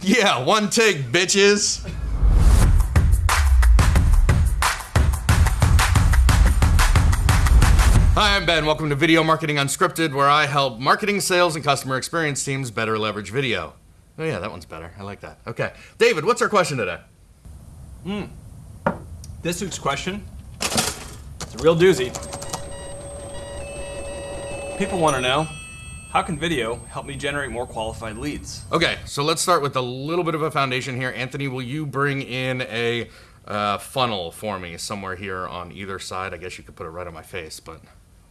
Yeah, one take, bitches. Hi, I'm Ben. Welcome to Video Marketing Unscripted, where I help marketing, sales, and customer experience teams better leverage video. Oh, yeah, that one's better. I like that. Okay. David, what's our question today? Hmm. This week's question, it's a real doozy. People want to know, how can video help me generate more qualified leads? Okay, so let's start with a little bit of a foundation here. Anthony, will you bring in a uh, funnel for me somewhere here on either side? I guess you could put it right on my face, but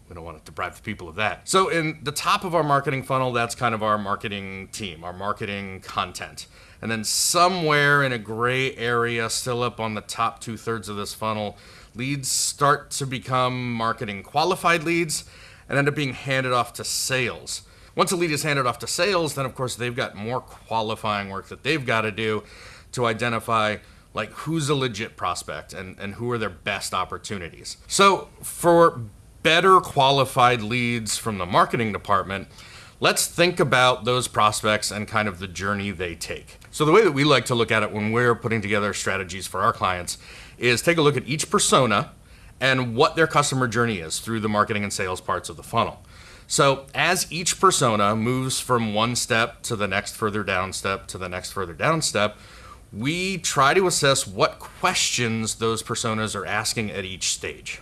we don't want to deprive the people of that. So, in the top of our marketing funnel, that's kind of our marketing team, our marketing content. And then somewhere in a gray area, still up on the top two thirds of this funnel, leads start to become marketing qualified leads and end up being handed off to sales. Once a lead is handed off to sales, then of course they've got more qualifying work that they've got to do to identify like who's a legit prospect and, and who are their best opportunities. So for better qualified leads from the marketing department, let's think about those prospects and kind of the journey they take. So the way that we like to look at it when we're putting together strategies for our clients is take a look at each persona and what their customer journey is through the marketing and sales parts of the funnel. So, as each persona moves from one step to the next further down step to the next further down step, we try to assess what questions those personas are asking at each stage.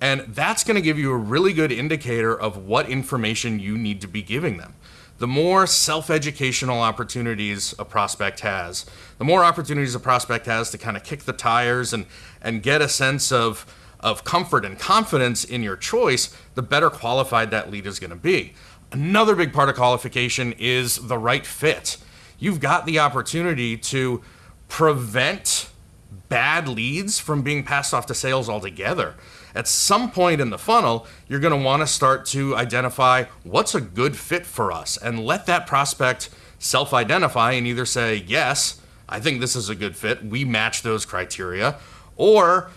And that's going to give you a really good indicator of what information you need to be giving them. The more self educational opportunities a prospect has, the more opportunities a prospect has to kind of kick the tires and, and get a sense of, of comfort and confidence in your choice, the better qualified that lead is going to be. Another big part of qualification is the right fit. You've got the opportunity to prevent bad leads from being passed off to sales altogether. At some point in the funnel, you're going to want to start to identify what's a good fit for us and let that prospect self identify and either say, Yes, I think this is a good fit, we match those criteria, or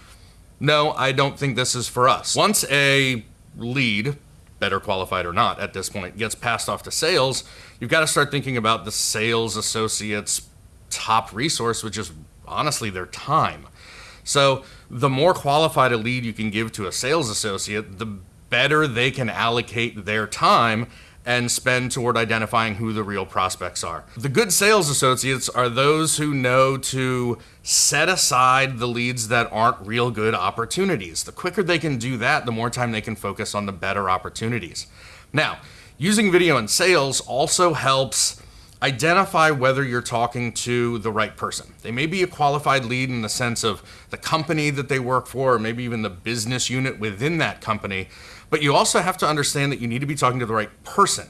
No, I don't think this is for us. Once a lead, better qualified or not at this point, gets passed off to sales, you've got to start thinking about the sales associates' top resource, which is honestly their time. So the more qualified a lead you can give to a sales associate, the better they can allocate their time and spend toward identifying who the real prospects are. The good sales associates are those who know to set aside the leads that aren't real good opportunities. The quicker they can do that, the more time they can focus on the better opportunities. Now, using video in sales also helps identify whether you're talking to the right person. They may be a qualified lead in the sense of the company that they work for, or maybe even the business unit within that company, but you also have to understand that you need to be talking to the right person.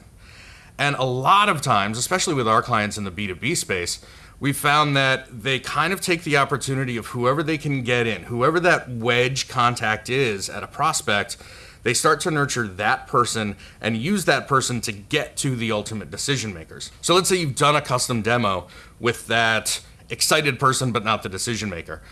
And a lot of times, especially with our clients in the B2B space, we found that they kind of take the opportunity of whoever they can get in, whoever that wedge contact is at a prospect, they start to nurture that person and use that person to get to the ultimate decision makers. So let's say you've done a custom demo with that excited person, but not the decision maker.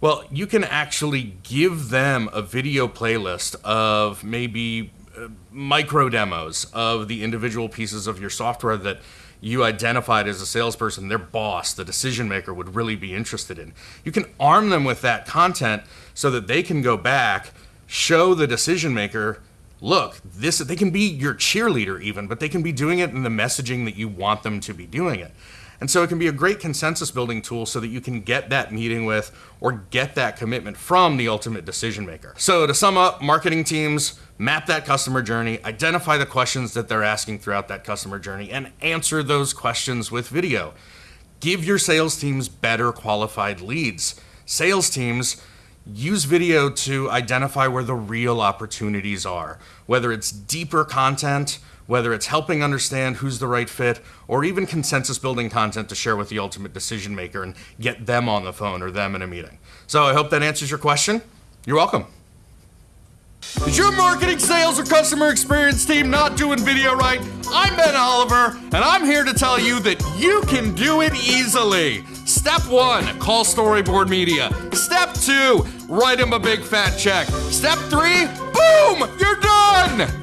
Well, you can actually give them a video playlist of maybe uh, micro demos of the individual pieces of your software that you identified as a salesperson, their boss, the decision maker would really be interested in. You can arm them with that content so that they can go back show the decision maker look this they can be your cheerleader even but they can be doing it in the messaging that you want them to be doing it. And so it can be a great consensus building tool so that you can get that meeting with or get that commitment from the ultimate decision maker. So to sum up marketing teams map that customer journey identify the questions that they're asking throughout that customer journey and answer those questions with video. Give your sales teams better qualified leads. Sales teams use video to identify where the real opportunities are, whether it's deeper content, whether it's helping understand who's the right fit, or even consensus building content to share with the ultimate decision maker and get them on the phone or them in a meeting. So I hope that answers your question. You're welcome. Is your marketing, sales, or customer experience team not doing video right? I'm Ben Oliver, and I'm here to tell you that you can do it easily. Step one, call Storyboard Media. Step two, write him a big fat check. Step three, boom, you're done!